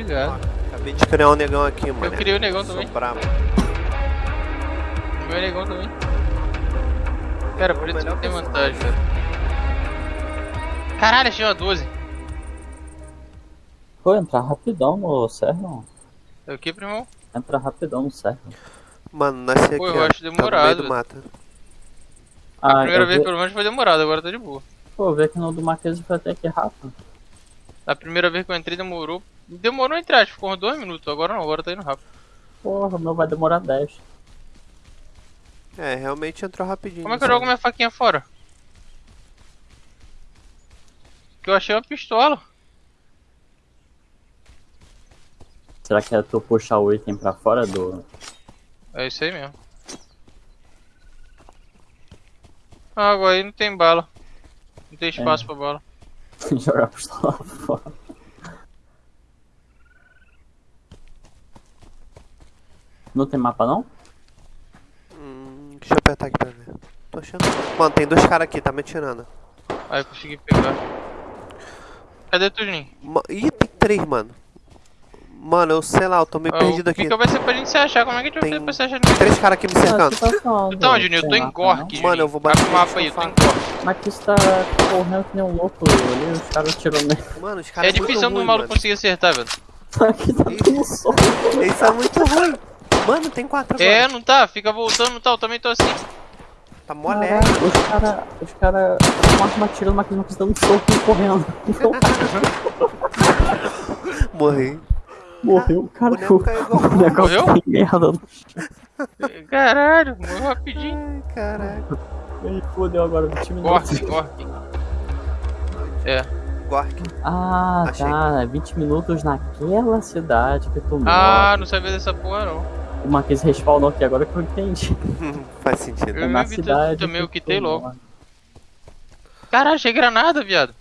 Obrigado. Acabei de criar um negão aqui, mano. Eu criei o negão Sou também. brabo. O meu negão também. Cara, Pô, preto melhor não tem vantagem, cara. Caralho, achei uma 12. Pô, entrar rapidão no server. É o que, primão? Entra rapidão no server. Mano, nasci aqui, Pô, eu acho tá demorado. do mato. A Ah, primeira eu vez vi, pelo menos foi demorado, agora tá de boa. pô, vi que no do Marquês foi até que rápido. A primeira vez que eu entrei demorou. Demorou entre aspas, ficou uns 2 minutos. Agora não, agora tá indo rápido. Porra, meu vai demorar 10. É, realmente entrou rapidinho. Como é que eu jogo minha faquinha fora? Que eu achei uma pistola. Será que é tu puxar o item pra fora do. É isso aí mesmo. Ah, agora aí não tem bala. Não tem espaço É. pra bala. jogar a pistola fora? Não tem mapa não? Hum, deixa eu apertar aqui pra ver. Tô achando. Mano, tem dois caras aqui, tá me atirando. Aí eu consegui pegar. Cadê tu, Juninho? Ma- Ih, tem três, mano. Mano, eu sei lá, eu tô meio Ah, perdido o aqui. pica vai ser pra gente se achar. Como é que a gente vai Tem fazer pra se achar? três caras aqui me cercando. Então, Juninho, eu tô em Gork. Mano, eu vou bater bater o mapa aí, eu tô em faca. Gork. Mas que está correndo que nem um louco ali, os caras tiram mesmo. Mano, os caras É difícil do maluco ruim, conseguir acertar, velho. Aqui tá tudo sol. mano. Eles são muito ruins. Mano, tem quatro É, agora. não tá, fica voltando, não tá, eu também tô assim. Tá. Caralho, os caras. Os caras. Com a arma tirando, mas eles não estão um soco e correndo. Morri. Morreu, cara. O boneco caiu Morreu? tá merda. Caralho, morreu rapidinho. Ai, Caraca. Ih, fodeu agora, 20 minutos. Gork, Gork. É. Gork. Ah, Achei. tá. 20 minutos naquela cidade que tu Ah, não sabia dessa porra não. O Marquês respawnou aqui agora que eu entendi. Faz sentido. Eu É na tu- cidade. também eu que quitei logo. Caralho, achei granada, viado.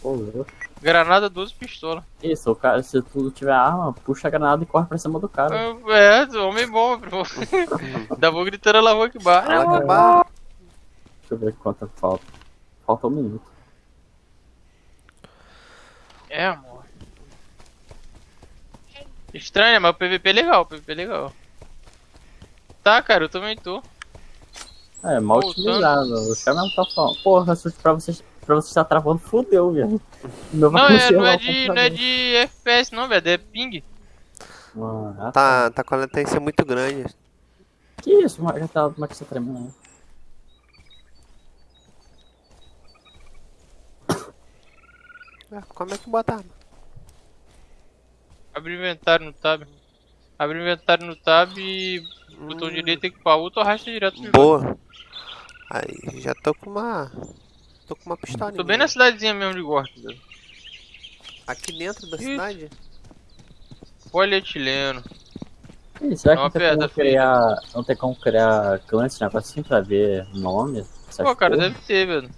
Pô, louco. Granada 12 pistola. Isso, o cara, se tu tiver arma, puxa a granada e corre pra cima do cara. É, homem bom, bro. Ainda vou gritando lá rua que bar. Ela que barra. Deixa eu ver quanto falta. Falta um minuto. É, amor. Estranho, né? mas o PVP é legal, o PVP é legal. Tá, cara, eu também tô. É, mal Voltando. utilizado. Os caras não tá falando. Porra, se pra vocês, pra você estar travando, fudeu, velho. Não, vai é, não, é o de, não é de FPS não, velho, é ping. Mano, ah, Tá, tá com a latência muito grande. Que isso, mas tá, como é que você tá tremendo aí? Ah, Como é que bota arma? Abre o inventário no tab. Abre o inventário no tab e botão direito equipar outro ou arrasta direto pro. Boa. Aí, já tô com uma. Tô com uma pistola. Tô bem na cidadezinha mesmo de Gork, velho. Aqui dentro da Isso. cidade? Polietileno. Ih, será É que uma não tem como criar. Não tem como criar clã esse negócio assim pra ver nome? Pô, cara, porra? deve ter, velho.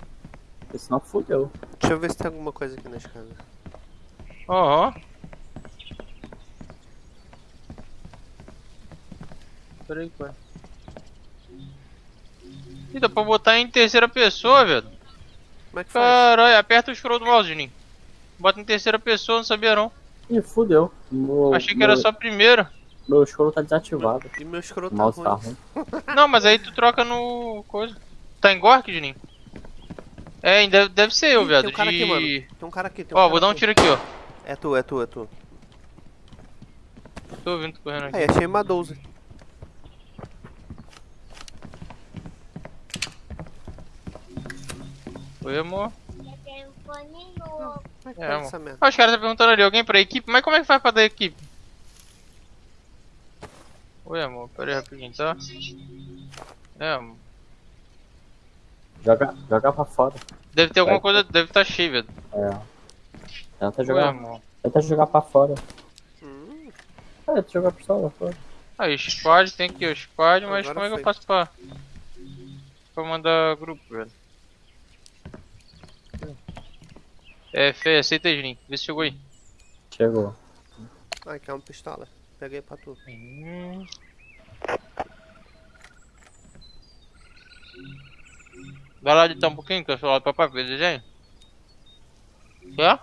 Porque Senão fudeu. Deixa eu ver se tem alguma coisa aqui nas casas. Ó, ó. Peraí, pai. Ih, dá pra botar em terceira pessoa, velho. Como é que faz? Caralho, aperta o scroll do mouse, Juninho. Bota em terceira pessoa, não sabia não. Ih, fudeu. Meu, Achei que era meu- só a primeira. Meu escuro tá desativado. E meu escroto O tá mouse tá ruim. ruim. Não, mas aí tu troca no. coisa. Tá em Gork, Juninho? É, ainda deve ser eu, Ih, viado. Tem um cara de... aqui, mano. Tem um cara aqui. Tem um Ó, cara vou dar um tiro aqui, ó. É tu, é tu, é tu. Tô ouvindo tu correndo aqui. Aí, achei uma 12. Oi, amor. Como é que É, amor. Ó, os caras tá perguntando ali, alguém pra equipe? Mas como é que faz pra dar equipe? Oi, amor, pera aí rapidinho, tá? É, amor. Joga, joga pra fora. Deve ter alguma coisa, deve estar tá cheio, velho. É. Tenta Oi, jogar. amor. Tenta jogar pra fora. Hum, É, tenta jogar a pistola fora. Aí, squad, tem aqui o squad, mas Agora como é que eu foi. faço pra... Pra mandar grupo, velho? É, Fê, aceita aí, Juninho. Vê se chegou aí. Chegou. Ah, aqui é uma pistola. Peguei pra tu. Hum. Vai lá editar um pouquinho que eu sou lá pra papai, desenho. É? Quer?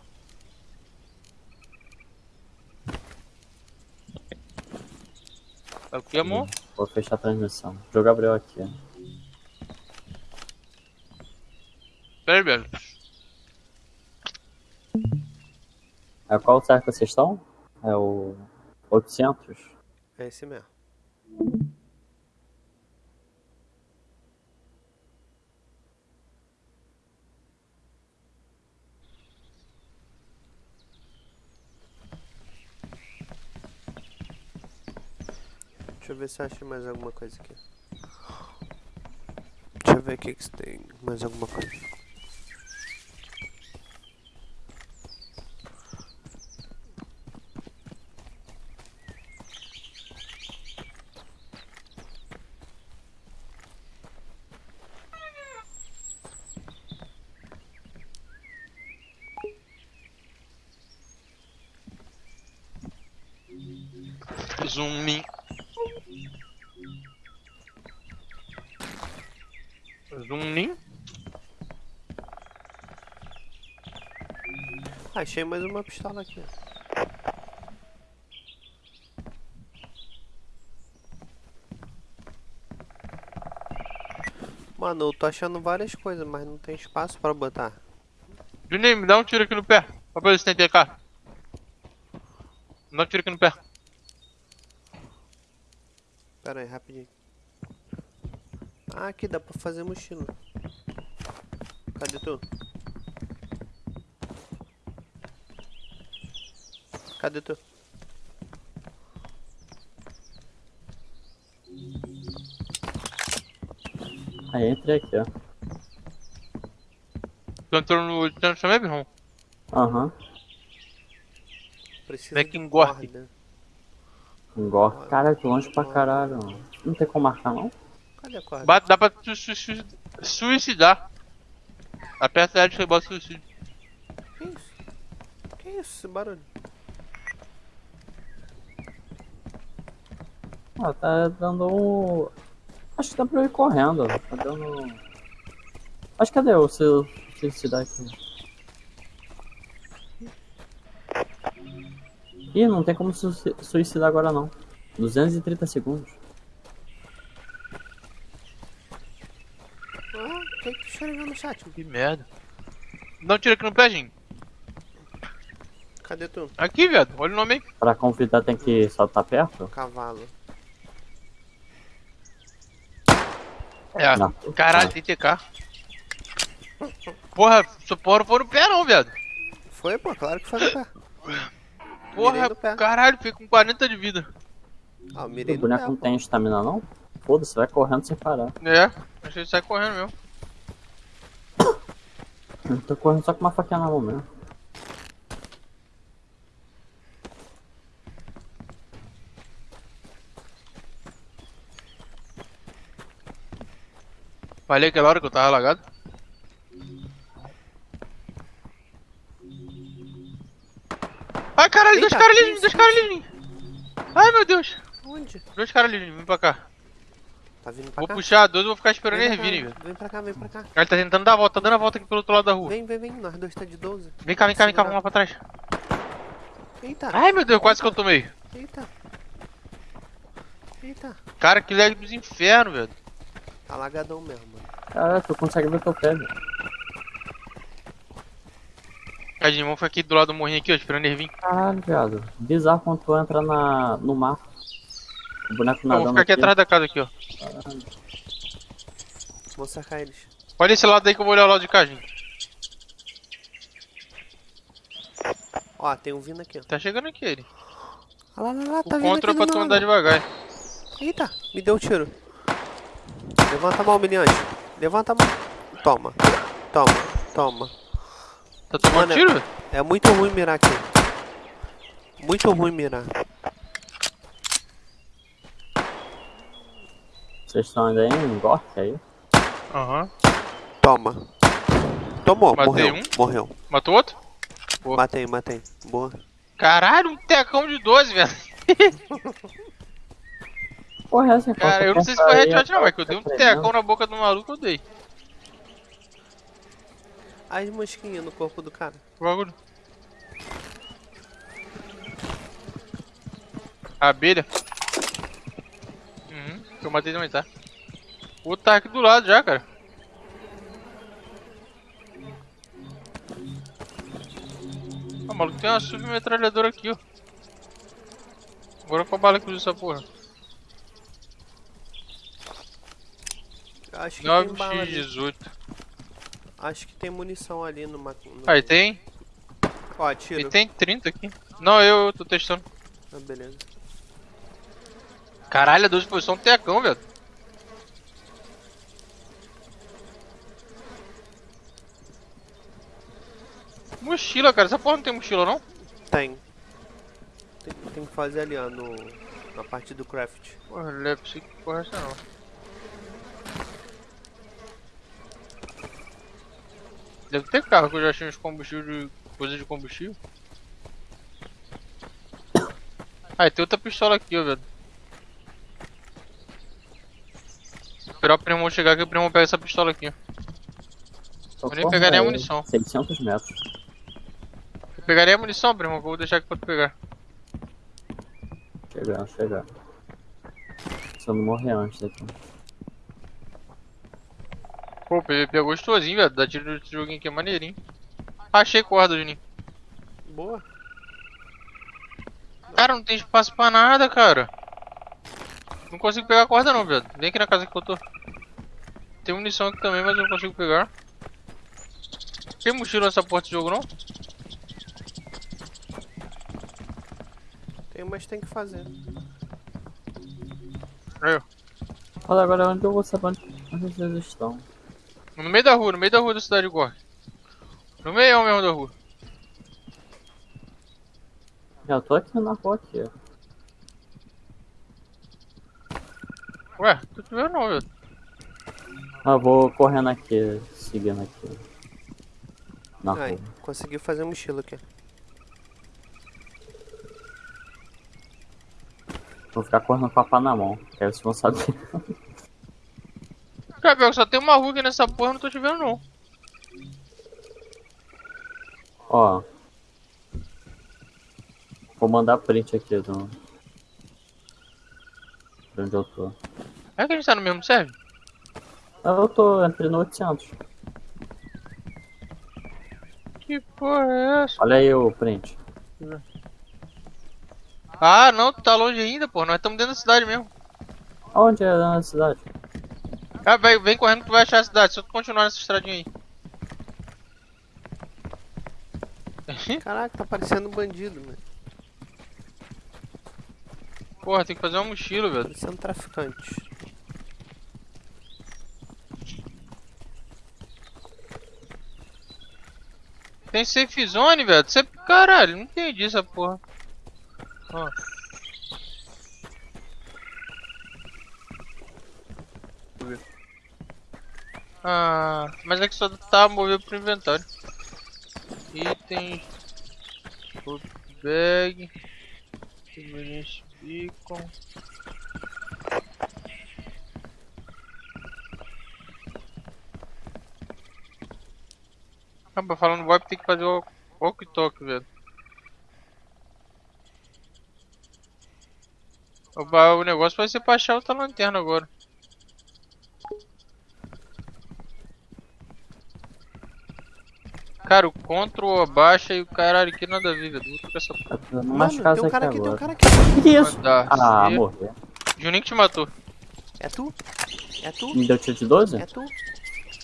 É o que, amor? Vou fechar a transmissão. Joga jogar Gabriel aqui. Né? Peraí, Belo. É qual será que vocês estão? É o 800? É esse mesmo. Deixa eu ver se eu achei mais alguma coisa aqui. Deixa eu ver o que que tem mais alguma coisa. Achei mais uma pistola aqui. Mano, eu tô achando várias coisas, mas não tem espaço pra botar. Juninho, me dá um tiro aqui no pé. Pra ver se tem TK. Me dá um tiro aqui no pé. Pera aí, rapidinho. Ah, aqui dá pra fazer mochila. Cadê tu? Cadê tu? Aí entrei aqui, ó. Tu entrou no 800 também, irmão? Aham. Precisa Como é que de engorre? corda. Engorda. Caralho, tô longe pra caralho. Não tem como marcar, não? Cadê a corda? Bate, dá pra tu su su suicidar. Aperta L e bota suicídio. Que isso? Que isso, esse barulho? Ah, tá dando um... Acho que dá pra eu ir correndo. Tá dando... Acho que cadê o seu suicidar aqui? Ih, não tem como su suicidar agora não. 230 segundos. Ah, o que que tu escreveu no chat? Que merda. Dá um tiro aqui no pé, Jim. Cadê tu? Aqui, viado. Olha o nome aí. Pra convidar tem que só estar perto? Cavalo. É. Não. Caralho, tem TK. Porra, não foi no pé não, viado. Foi, pô, claro que foi no pé. Porra, pé. caralho, fiquei com 40 de vida. Ah, O mirei no boneco pé, não pô. tem estamina não? Foda-se, vai correndo sem parar. É, achei que sai correndo mesmo. Eu tô correndo só com uma faquinha na mão mesmo. Falei aquela hora que eu tava lagado. Ai caralho, dois Eita, caras ali, dois caras ali. Ai meu Deus. Onde? Dois caras ali, vem pra cá. Tá vindo pra Vou cá? puxar dois, vou ficar esperando eles virem, velho. Vem pra cá, vem pra cá. Ele tá tentando dar a volta, tá dando a volta aqui pelo outro lado da rua. Vem, vem, vem. Nós dois tá de 12. Vem cá, vem cá, vem cá, vamos lá pra trás. Eita, Ai meu Deus, quase que eu tomei. eita. Eita. Cara, que lag dos infernos, velho. Tá lagadão mesmo, mano. Caralho, tu consegue ver teu pé, velho. Tadinho, vamos ficar aqui do lado do morrinho aqui, ó, esperando eles virem. Caralho, viado. Bizarro quando tu entra na, no mar. O boneco Ó, vou nadando ficar aqui atrás da casa aqui, ó. Vou sacar eles. Olha esse lado aí que eu vou olhar o lado de cá, gente. Ó, tem um vindo aqui, ó. Tá chegando aqui ele. Ah lá, lá, lá, O tá vindo contra é aqui pra tu andar devagar. Eita, me deu um tiro. Levanta a mão, meniante. Levanta a mão. Toma, toma, toma. Tá tomando Mano, tiro, velho? É muito ruim mirar aqui. Muito ruim mirar. Vocês estão ainda em Gork aí? Aham. Toma. Tomou, Matei morreu, um. morreu. Matou outro? Boa. Matei, matei. Boa. Caralho, um tecão de 12, velho. Porra, essa Cara, eu não sei se foi headshot não, mas que eu dei um tecão na boca do maluco, eu dei. As mosquinhas no corpo do cara. Que bagulho. Abelha. Eu matei também, tá? O outro tá aqui do lado já, cara. Ah, maluco, tem uma submetralhadora aqui, ó. Agora qual bala que usa essa porra? Acho que tem bala ali. 9x18. Acho que tem munição ali no... no... Aí tem. Ó, E tiro. tem 30 aqui. Não, eu tô testando. Ah, beleza. Caralho, a 12 posição tecão, velho. Mochila, cara. Essa porra não tem mochila, não? Tem. Tem, tem que fazer ali, ó, no... Na parte do craft. Porra, Lepsi, que porra é essa não? Deve ter carro que eu já achei uns combustíveis de. coisa de combustível. Ah, e tem outra pistola aqui, ó, velho. Esperar o primo chegar aqui, o primo pega essa pistola aqui, ó. Só Eu nem corre pegaria a munição. 600 metros. Eu pegaria a munição, primo, que vou deixar aqui pra tu pegar. Chegar, chegar. Eu não morrer antes daqui. Pô, o PVP é gostosinho, velho. Dá tiro nesse joguinho aqui é maneirinho. Achei corda, Juninho. Boa. Cara, não tem espaço pra nada, cara. Não consigo pegar a corda não, velho. Vem aqui na casa que eu tô. Tem munição aqui também, mas eu não consigo pegar. Tem mochila nessa porta de jogo não? Tem, mas tem que fazer. Aí, ó. Olha agora onde eu vou saber onde, onde vocês estão. No meio da rua, no meio da rua da cidade de Gork. No meio mesmo da rua. Já tô aqui na rua aqui, ó. Ué, tô te vendo não, velho. Ah, vou correndo aqui, seguindo aqui. Na Aí, rua. conseguiu fazer mochila aqui. Vou ficar correndo com a pá na mão, que aí vocês vão saber. Cara, pior só tem uma rua aqui nessa porra, eu não tô te vendo não. Ó. Vou mandar print aqui do. De onde eu tô. É que a gente tá no mesmo serve? Ah, Eu tô entre no 800. Que porra é essa? Olha aí o print. Ah, não, tu tá longe ainda, pô. Nós estamos dentro da cidade mesmo. Onde é na cidade? Ah, vem correndo que tu vai achar a cidade. Só tu continuar nessa estradinha aí. Caraca, tá parecendo um bandido, mano. Porra, tem que fazer uma mochila, velho. Parecendo um traficante. Tem safe zone, velho. Você... Caralho, não entendi essa porra. Ó. Deixa eu ver. Ah, mas é que só tá movido pro inventário. Itens. Food bag. Convenience beacon. Acaba falando VoIP tem que fazer o walkie-talkie, velho. O negócio vai ser pra achar outra lanterna agora. Cara, o Ctrl abaixa e o caralho que nada a ver, velho. Vou trocar essa porra. Mano, tem um cara aqui aqui, tem um cara aqui. Que que é isso? Mandar. Ah, morreu. Juninho que te matou. É tu? É tu? Me deu tiro de 12? É tu?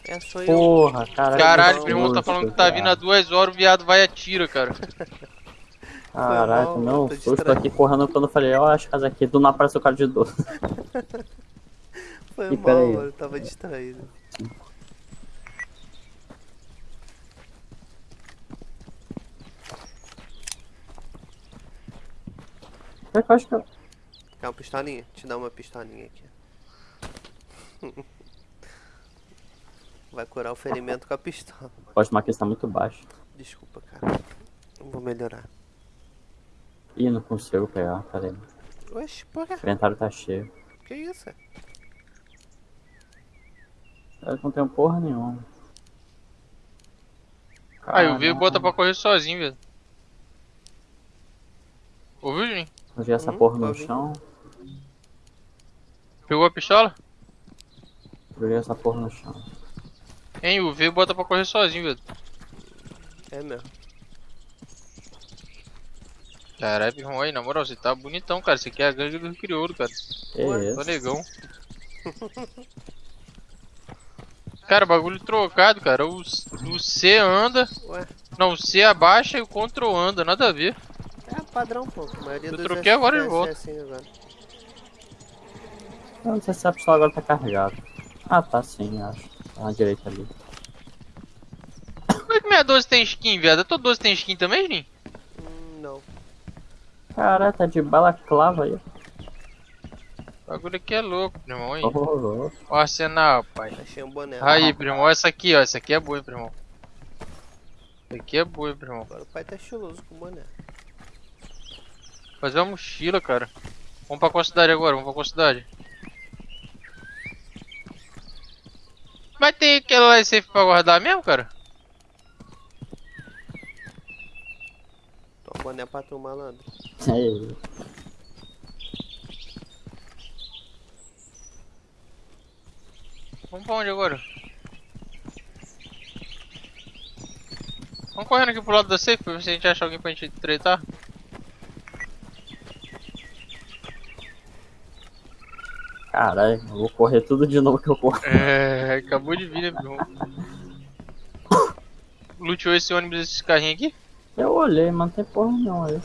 É, sou eu. Porra, caralho. Caralho, meu irmão tá falando que tá vindo há duas horas, o viado vai e atira, cara. Caraca, mal, não, tô susto distraído. aqui correndo quando eu falei, ó, as casas aqui, do nada aparece o cara de 12. Foi Ih, mal, mano. Eu tava distraído. Eu acho que eu... Quer uma pistolinha? Te dá uma pistolinha aqui. Vai curar o ferimento com a pistola. Pode tomar que está muito baixo. Desculpa, cara. Vou melhorar. Ih, não consigo pegar, peraí. Oxe, por quê? O inventário tá cheio. Que isso? Eu não tenho porra nenhuma. Aí o V Caralho. bota pra correr sozinho, velho. Ouviu, Juninho? Eu vi essa Uhum, porra no ouvi. chão. Pegou a pistola? Joguei essa porra no chão. Hein, o V bota pra correr sozinho, velho. É mesmo. Caralho, meu irmão, aí, na moral, você tá bonitão, cara. Você aqui é a gangue do Rio Crioulo, cara. Que Ué, Tô negão. Cara, bagulho trocado, cara. O, o C anda. Ué, Não, o C abaixa e o Ctrl anda, nada a ver. É padrão, pô. A maioria Eu dos troquei agora de FPS volta. É assim agora. Eu não sei se a pistola agora tá carregada. Ah, tá sim, acho. Tá na direita ali. Como é que minha 12 tem skin, viado? A tua 12 tem skin também, Juninho? Hum, não. Caralho, tá de balaclava aí. O bagulho aqui é louco, primo. Aí. Oh, oh, Ó, o arsenal, pai. Achei um boné. Aí, primo, essa aqui, ó. Essa aqui é boa, hein, primo. Essa aqui é boa, hein, primo. Agora o pai tá estiloso com o boné. Fazer uma mochila, cara. Vamos pra qual cidade agora? Vamos pra qual cidade? Mas tem aquele lá safe pra guardar mesmo, cara? Toma boné pra tu, malandro. Vamos pra onde agora? Vamos correndo aqui pro lado da safe pra ver se a gente acha alguém pra gente tretar. Caralho, eu vou correr tudo de novo que eu corro. É, acabou de vir, né? Luteou esse ônibus, esses carrinhos aqui? Eu olhei, mas não tem porra não.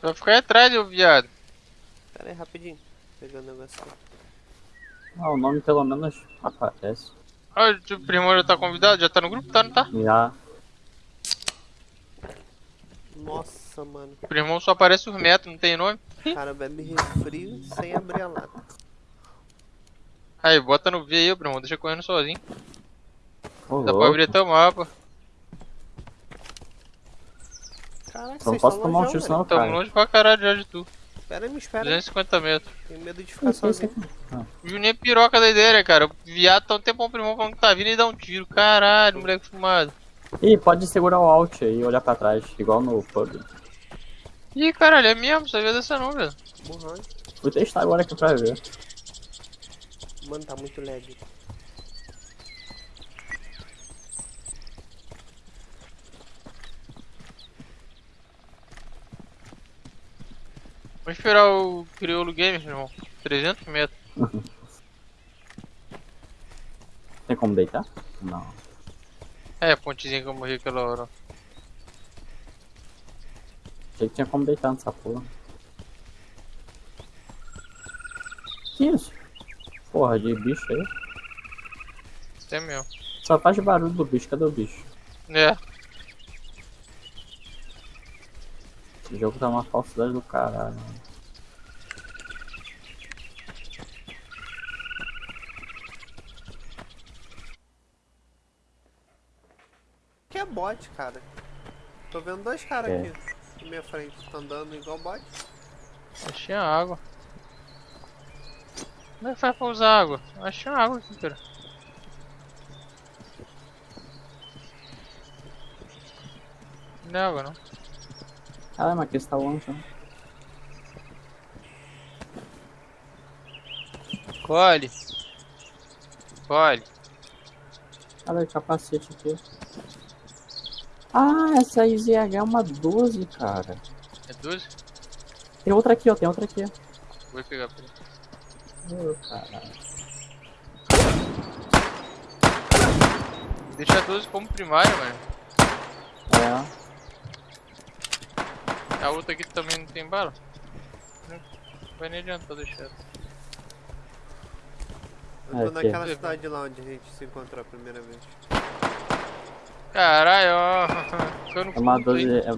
Vai ficar aí atrás, ô viado. Pera aí, rapidinho. Pegando o negócio aqui. Ah, o nome pelo menos aparece. Ah, o primo já tá convidado? Já tá no grupo? Tá, não tá? Já. Nossa, mano. O primo só aparece os metros, não tem nome. Cara bebe refri sem abrir a lata. Aí, bota no V aí, primo, deixa correndo sozinho. Ô, Dá pra louco. abrir até o mapa. Caraca, Não posso tomar um tiro senão eu Tamo longe pra caralho já de tu. Espera aí, me espera. aí. 250 metros. Tenho medo de ficar sozinho. O Juninho é piroca da ideia, né, cara? O viado tá um tempão primão falando que tá vindo e dá um tiro. Caralho, moleque fumado. Ih, pode segurar o Alt aí e olhar pra trás, igual no pub. Ih, caralho, é mesmo, sabia dessa não, velho. Burrão. Vou testar agora aqui pra ver. Mano, tá muito lag. Vamos esperar o Criolo Games, meu irmão. 300 metros. Tem como deitar? Não. É, a pontezinha que eu morri aquela hora. Achei que tinha como deitar nessa porra. Que isso? Porra, de bicho aí. É mesmo. Só faz barulho do bicho, cadê o bicho? É. Esse jogo tá uma falsidade do caralho. Que é bot, cara. Tô vendo dois caras É. aqui na minha frente. Tá andando igual bot. Achei a água. Como é que faz pra usar água? Achei a água aqui, cara. Não é água, não. Caralho, mas aqui está longe, né? Colhe. Colhe. Olha o capacete aqui. Ah, essa IZH é uma 12, cara. É 12? Tem outra aqui, ó. Tem outra aqui. Vou pegar pra ele. Ô, caralho. Deixa a 12 como primária, mano. É. A outra aqui também não tem bala? Não vai nem adiantar deixar. Eu É, tô naquela cidade lá onde a gente se encontrou a primeira vez. Caralho, ó. Cano É uma curto aí. 12. É...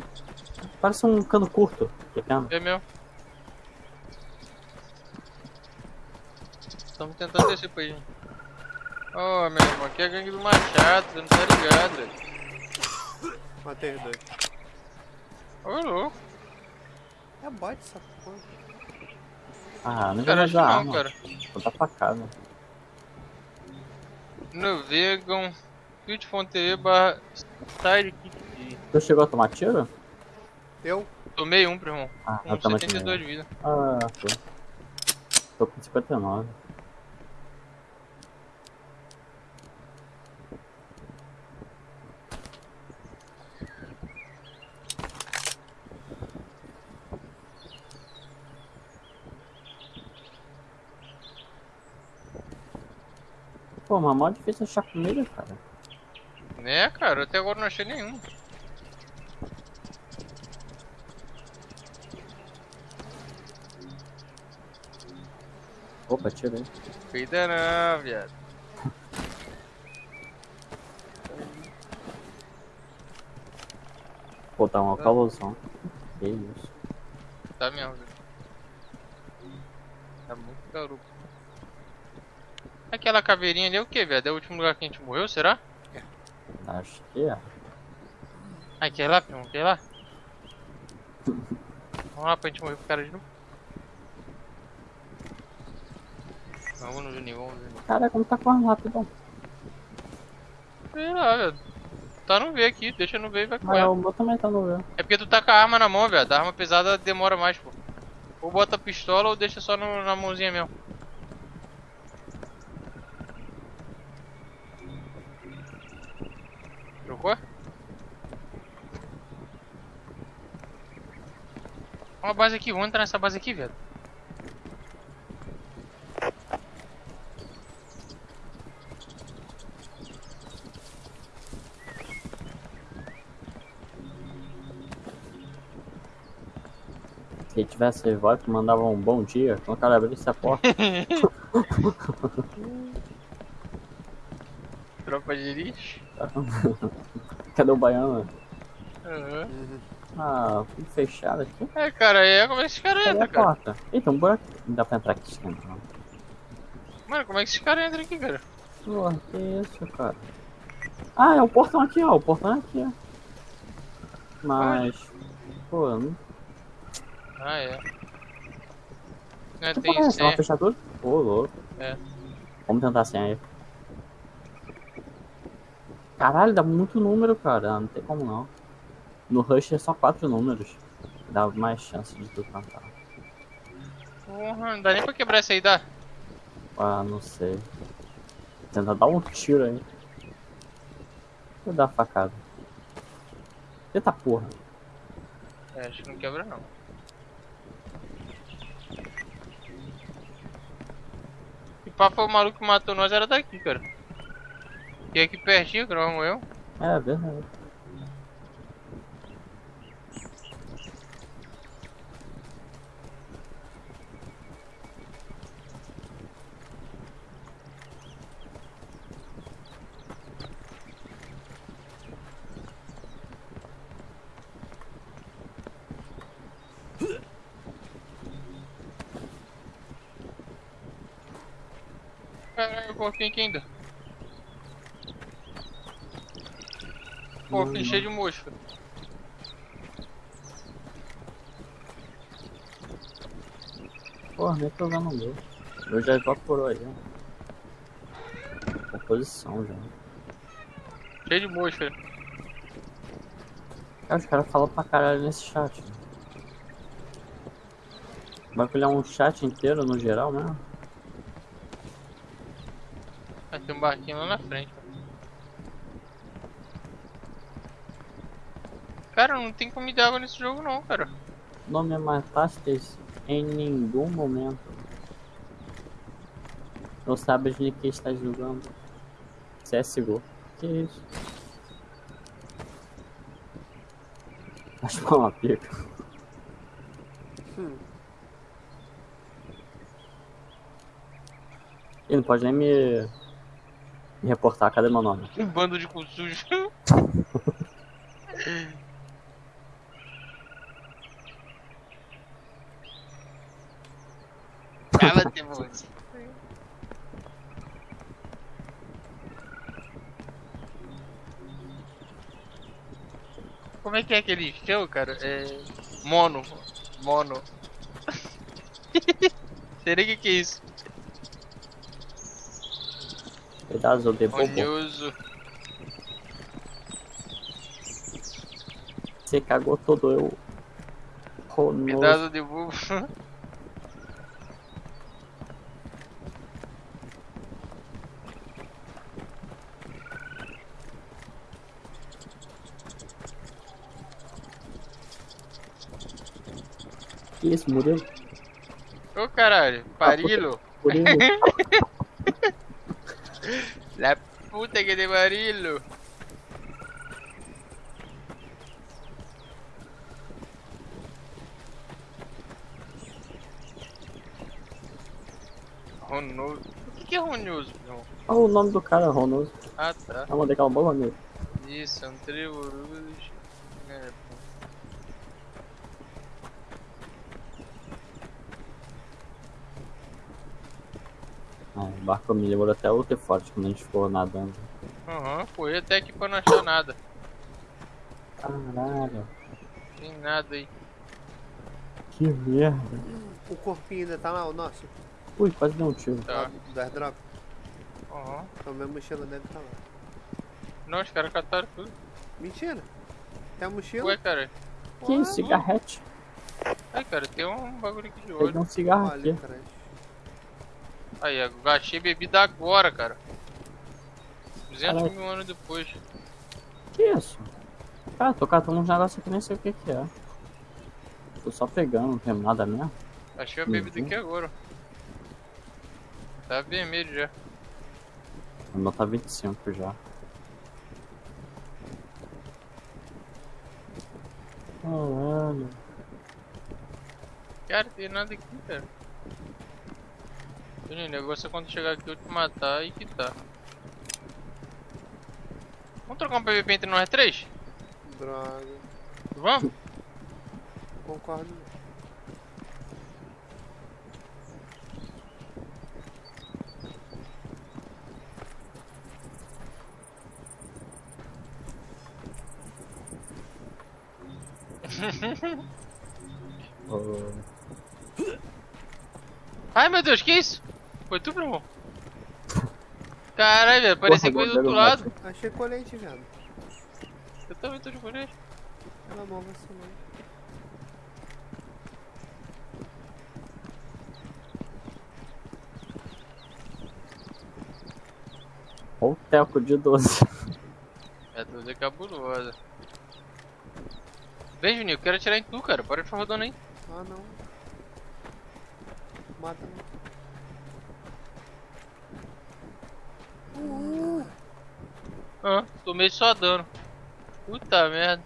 Parece um cano curto. Pequeno. É mesmo. Estamos tentando descer pra aí. Ô, meu irmão, aqui é a gangue do Machado, você não tá ligado, velho. Matei os dois. Ô, louco. É bot essa porra. Ah, não Cara, que usar não, arma. cara. Vou dar facada. Navegam. twitch.tv barra sidekick. Tu chegou a tomar tiro? Eu? Tomei um, primo. Ah, Com eu também 72 de vida. Ah, foi. Tô com 59. Pô, mas mó difícil achar comida, cara. Né, cara? Até agora não achei nenhum. Opa, tirei. Cuida não, viado. Pô, tá uma calorzão. Que isso. Tá mesmo, velho. Tá muito garoto. Aquela caveirinha ali é o que, velho? É o último lugar que a gente morreu, será? Acho que é. Ah, quer ir lá, primo? Quer ir lá? Vamos lá pra gente morrer com o cara de novo. Vamos no Juninho, vamos no Juninho. Cara, como tá correndo rápido. Sei lá, velho. Tá no V aqui, deixa no V e vai Mas correr. o meu também tá no ver. É porque tu tá com a arma na mão, velho. A arma pesada demora mais, pô. Ou bota a pistola ou deixa só no- na mãozinha mesmo. Uma base aqui, vamos entrar nessa base aqui, velho. Se ele tivesse voz, mandava um bom dia, quando o cara abrisse a porta. Tropa de lixo. Cadê o baiano? Aham. Ah, tudo fechado aqui. É, cara, é como é que esses caras Cadê entram, a cara? porta? Eita, um buraco. Não dá pra entrar aqui dentro, não. Mano, como é que esses caras entram aqui, cara? Porra, que isso, cara? Ah, é o portão aqui, ó. O portão é aqui, ó. Mas. Pô, não Ah, é. Não é, Que tem porra é essa? Uma senha. fechadura? Ô, louco. É. Vamos tentar a senha aí. Caralho, dá muito número, cara. Não tem como não. No Rush é só quatro números. Dá mais chance de tu cantar. Porra, não dá nem pra quebrar essa aí, dá? Ah, não sei. Tenta dar um tiro aí. Vou dar facada. Eita porra. É, acho que não quebra não. E papo o maluco que matou nós era daqui, cara. E aqui pertinho, que nós morreu. É verdade. Caralho, o porquinho aqui ainda. Porquinho cheio de mosca. Porra, nem tô usando o meu. O meu já evaporou aí, ó. Composição já. Cheio de mosca. Cara, os caras falam pra caralho nesse chat. né? Vai olhar um chat inteiro no geral mesmo? Vai ter um barquinho lá na frente. Cara, não tem comida e água nesse jogo não, cara. Não me matastes em nenhum momento. Não sabes de que estás jogando. CSGO. Que isso? Acho que é uma pica. Hum. Ele não pode nem me, me reportar. Cadê meu nome? Um bando de cu sujo. Cala-te, moço. Como é que é aquele show, cara? É. Mono. Mono. Será que que é isso? Pedaço de bobo. Você cagou todo eu. Ronoso. Cuidado de burro. Que isso, Murilo? Ô caralho, parilo. Murilo. Puta que de barilo. Ronoso. O que, é Ronoso, meu? Olha o nome do cara, Ronoso. Ah tá. Eu mandei aquela boa nele. Isso, André Uruz. É, barco me levou até o forte quando a gente ficou nadando. Aham, foi até aqui pra não achar nada. Caralho. Tem nada aí. Que merda. O corpinho ainda tá lá, o nosso. Ui, quase deu um tiro. Tá. Do airdrop. Aham. Então minha mochila deve estar lá. Não, os caras cataram tudo. Mentira. Tem a mochila? Ué, cara. Que isso, cigarrete? Ai, cara, tem um bagulho aqui de olho. um cigarro Olha aqui. atrás. Aí, eu gastei bebida agora, cara. 200 Caralho. mil anos depois. Que isso? Cara, tô catando uns negócios aqui, nem sei o que que é. Tô só pegando, não tem nada mesmo. Achei a bebida Uhum. aqui agora. Tá vermelho já. O meu tá 25 já. Caralho. Cara, tem nada aqui, cara. O negócio é quando chegar aqui eu te matar e quitar. Vamos trocar um PVP entre nós três? Droga. Vamos? Concordo. Ô, Ai meu Deus, que isso? Foi tu, primo? Caralho, velho, parecia foi do outro lado. Achei colete, viado. Eu também tô de colete. Pela mão não. Olha o teco de 12. É tudo é cabulosa. Vem, Juninho, eu quero atirar em tu, cara. Para de ficar rodando aí. Ah, não. Mata não. Ah, tomei só dano. Puta merda.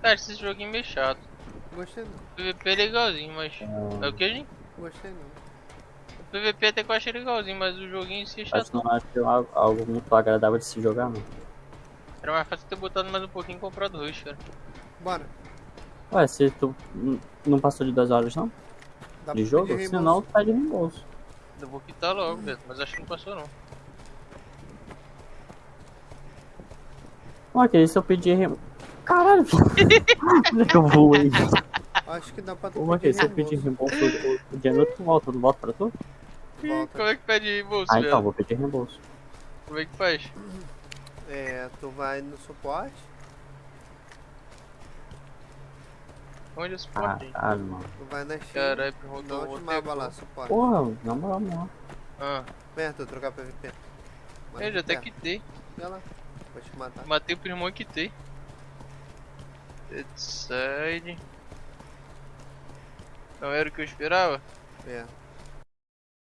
Cara, esse joguinho é meio chato. Gostei não. O PVP é legalzinho, mas. É o que, gente? Gostei não. O PVP até que eu achei legalzinho, mas o joguinho em si é chato. não acho que é algo, algo muito agradável de se jogar, não. Era mais fácil ter botado mais um pouquinho e comprado rush, cara. Bora. Ué, se tu não passou de 2 horas não? Dá De pra jogo? Se não, tá de reembolso. Eu vou quitar logo, Beto, mas acho que não passou não. Que se eu pedir reembolso. Caralho, onde é que eu voei? Acho que dá pra tu Uma que pedir se eu pedir reembolso. o, dinheiro tu volta, não volta pra tu? Volta. Como é que pede reembolso, Ah, então, vou pedir reembolso. Como é que faz? É, tu vai no suporte. Onde é esse suporte? hein? Caralho, mano. Tu vai na China. Caralho, rodou o última aba lá, suporte. Porra, na moral mesmo. Ah, tu trocar PVP. eu já até quitei. Vai lá. Vou te matar. Matei o primo e quitei. Dead side. Não era o que eu esperava? É.